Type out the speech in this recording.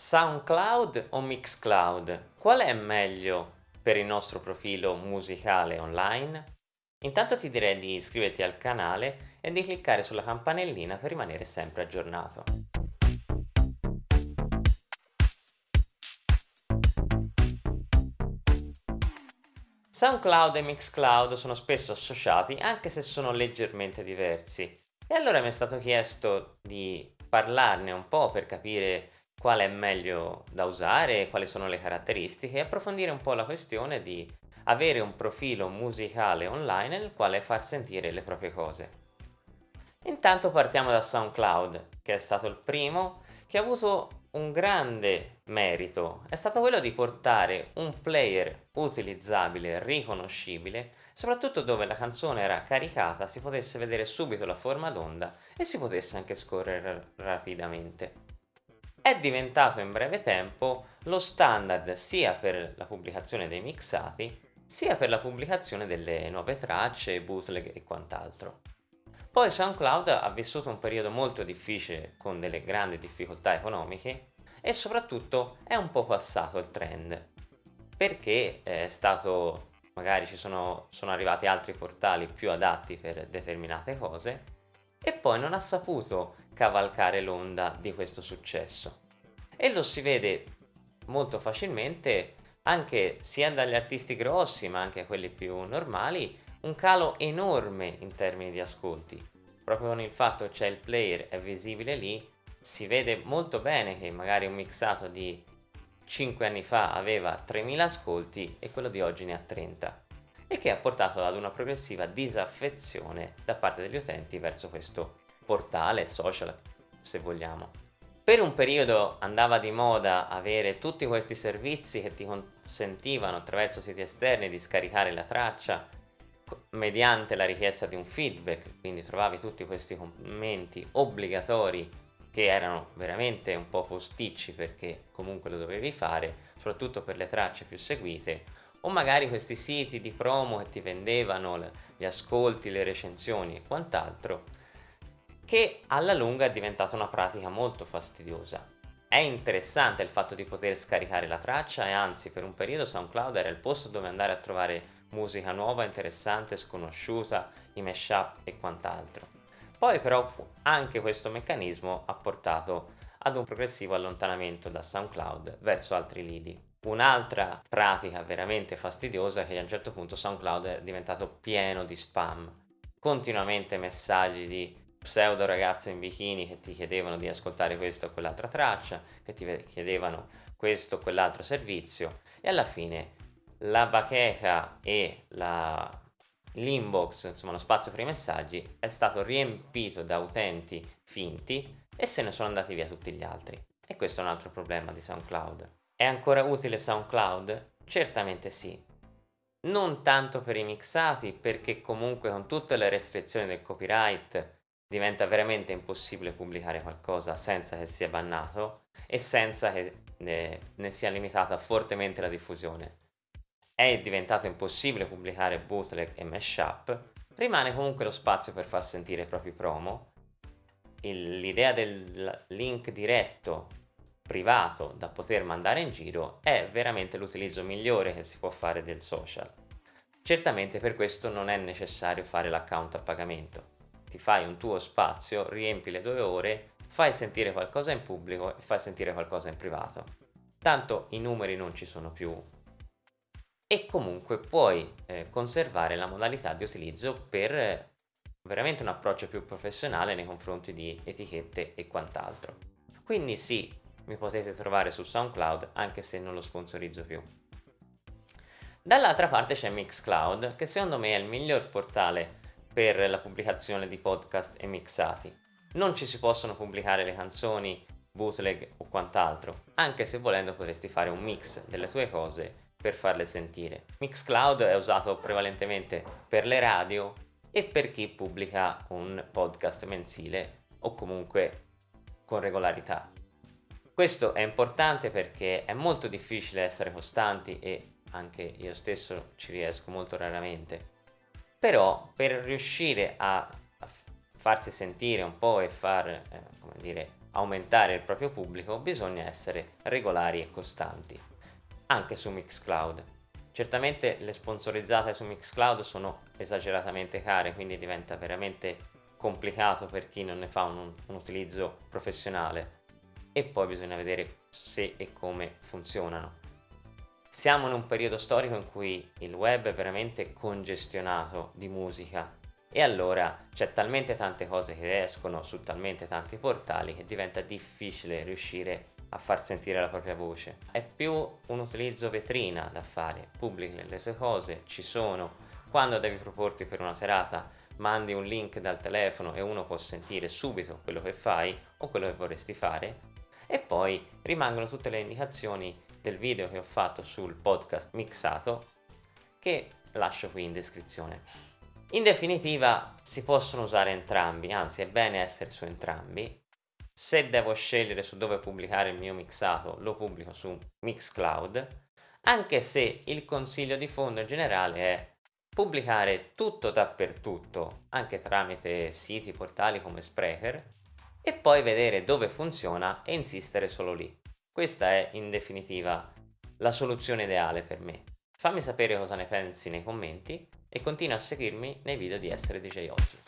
SoundCloud o Mixcloud? Qual è meglio per il nostro profilo musicale online? Intanto ti direi di iscriverti al canale e di cliccare sulla campanellina per rimanere sempre aggiornato. SoundCloud e Mixcloud sono spesso associati anche se sono leggermente diversi e allora mi è stato chiesto di parlarne un po' per capire quale è meglio da usare, quali sono le caratteristiche e approfondire un po' la questione di avere un profilo musicale online nel quale far sentire le proprie cose. Intanto partiamo da SoundCloud, che è stato il primo che ha avuto un grande merito, è stato quello di portare un player utilizzabile, riconoscibile, soprattutto dove la canzone era caricata, si potesse vedere subito la forma d'onda e si potesse anche scorrere rapidamente. È diventato in breve tempo lo standard sia per la pubblicazione dei mixati sia per la pubblicazione delle nuove tracce, bootleg e quant'altro. Poi SoundCloud ha vissuto un periodo molto difficile con delle grandi difficoltà economiche e soprattutto è un po' passato il trend perché è stato magari ci sono, sono arrivati altri portali più adatti per determinate cose e poi non ha saputo cavalcare l'onda di questo successo. E lo si vede molto facilmente anche sia dagli artisti grossi ma anche quelli più normali un calo enorme in termini di ascolti. Proprio con il fatto c'è il player è visibile lì si vede molto bene che magari un mixato di 5 anni fa aveva 3000 ascolti e quello di oggi ne ha 30 e che ha portato ad una progressiva disaffezione da parte degli utenti verso questo portale social se vogliamo. Per un periodo andava di moda avere tutti questi servizi che ti consentivano attraverso siti esterni di scaricare la traccia mediante la richiesta di un feedback, quindi trovavi tutti questi commenti obbligatori che erano veramente un po' posticci perché comunque lo dovevi fare, soprattutto per le tracce più seguite, o magari questi siti di promo che ti vendevano gli ascolti, le recensioni e quant'altro, che alla lunga è diventata una pratica molto fastidiosa. È interessante il fatto di poter scaricare la traccia e anzi per un periodo SoundCloud era il posto dove andare a trovare musica nuova, interessante, sconosciuta, i mashup e quant'altro. Poi però anche questo meccanismo ha portato ad un progressivo allontanamento da SoundCloud verso altri lidi. Un'altra pratica veramente fastidiosa è che a un certo punto SoundCloud è diventato pieno di spam, continuamente messaggi di pseudo ragazze in bikini che ti chiedevano di ascoltare questa o quell'altra traccia, che ti chiedevano questo o quell'altro servizio e alla fine la bacheca e l'inbox, insomma lo spazio per i messaggi è stato riempito da utenti finti e se ne sono andati via tutti gli altri. E questo è un altro problema di SoundCloud. È ancora utile SoundCloud? Certamente sì. Non tanto per i mixati, perché comunque con tutte le restrizioni del copyright diventa veramente impossibile pubblicare qualcosa senza che sia bannato e senza che ne, ne sia limitata fortemente la diffusione. È diventato impossibile pubblicare bootleg e mashup, rimane comunque lo spazio per far sentire i propri promo. L'idea del link diretto privato da poter mandare in giro è veramente l'utilizzo migliore che si può fare del social. Certamente per questo non è necessario fare l'account a pagamento ti fai un tuo spazio, riempi le due ore, fai sentire qualcosa in pubblico e fai sentire qualcosa in privato. Tanto i numeri non ci sono più e comunque puoi eh, conservare la modalità di utilizzo per eh, veramente un approccio più professionale nei confronti di etichette e quant'altro. Quindi sì, mi potete trovare su SoundCloud anche se non lo sponsorizzo più. Dall'altra parte c'è Mixcloud che secondo me è il miglior portale per la pubblicazione di podcast e mixati. Non ci si possono pubblicare le canzoni, bootleg o quant'altro, anche se volendo potresti fare un mix delle tue cose per farle sentire. Mixcloud è usato prevalentemente per le radio e per chi pubblica un podcast mensile o comunque con regolarità. Questo è importante perché è molto difficile essere costanti e anche io stesso ci riesco molto raramente però per riuscire a, farsi sentire un po' e far, eh, come dire, aumentare il proprio pubblico bisogna essere regolari e costanti, anche su Mixcloud. Certamente le sponsorizzate su Mixcloud sono esageratamente care, quindi diventa veramente complicato per chi non ne fa un, un utilizzo professionale e poi bisogna vedere se e come funzionano. Siamo in un periodo storico in cui il web è veramente congestionato di musica e allora c'è talmente tante cose che escono su talmente tanti portali che diventa difficile riuscire a far sentire la propria voce. È più un utilizzo vetrina da fare, pubblichi le tue cose, ci sono, quando devi proporti per una serata mandi un link dal telefono e uno può sentire subito quello che fai o quello che vorresti fare e poi rimangono tutte le indicazioni del video che ho fatto sul podcast mixato che lascio qui in descrizione. In definitiva si possono usare entrambi, anzi è bene essere su entrambi. Se devo scegliere su dove pubblicare il mio mixato lo pubblico su Mixcloud, anche se il consiglio di fondo in generale è pubblicare tutto dappertutto, anche tramite siti, portali come Sprecher, e poi vedere dove funziona e insistere solo lì. Questa è in definitiva la soluzione ideale per me. Fammi sapere cosa ne pensi nei commenti e continua a seguirmi nei video di Essere DJ Oggi.